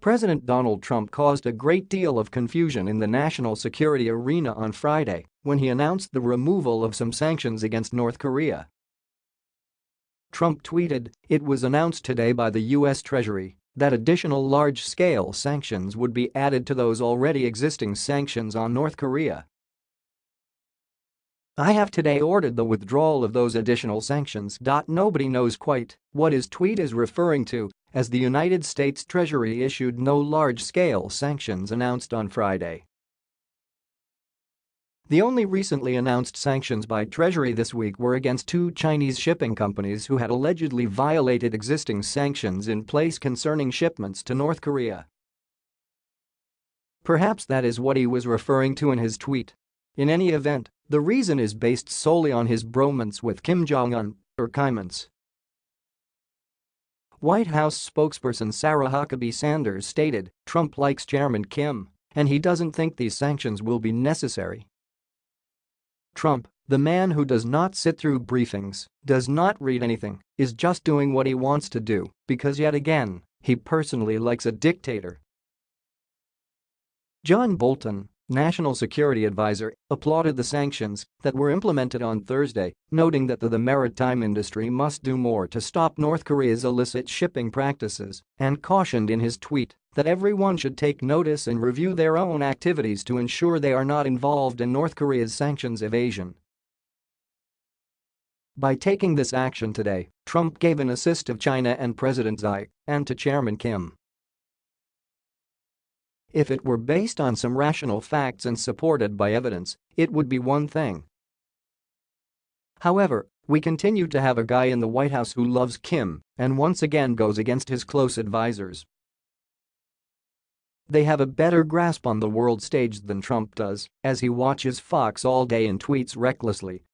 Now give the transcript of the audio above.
President Donald Trump caused a great deal of confusion in the national security arena on Friday when he announced the removal of some sanctions against North Korea. Trump tweeted, it was announced today by the U.S. Treasury that additional large-scale sanctions would be added to those already existing sanctions on North Korea. I have today ordered the withdrawal of those additional sanctions. Nobody knows quite what his tweet is referring to as the United States Treasury issued no large-scale sanctions announced on Friday. The only recently announced sanctions by Treasury this week were against two Chinese shipping companies who had allegedly violated existing sanctions in place concerning shipments to North Korea. Perhaps that is what he was referring to in his tweet. In any event, the reason is based solely on his bromance with Kim Jong-un, or Kimance. White House spokesperson Sarah Huckabee Sanders stated, Trump likes Chairman Kim, and he doesn't think these sanctions will be necessary. Trump, the man who does not sit through briefings, does not read anything, is just doing what he wants to do because yet again, he personally likes a dictator. John Bolton, national security advisor, applauded the sanctions that were implemented on Thursday, noting that the, the maritime industry must do more to stop North Korea's illicit shipping practices and cautioned in his tweet that everyone should take notice and review their own activities to ensure they are not involved in North Korea's sanctions evasion. By taking this action today, Trump gave an assist to China and President Xi and to Chairman Kim. If it were based on some rational facts and supported by evidence, it would be one thing. However, we continue to have a guy in the White House who loves Kim and once again goes against his close advisers. They have a better grasp on the world stage than Trump does, as he watches Fox all day and tweets recklessly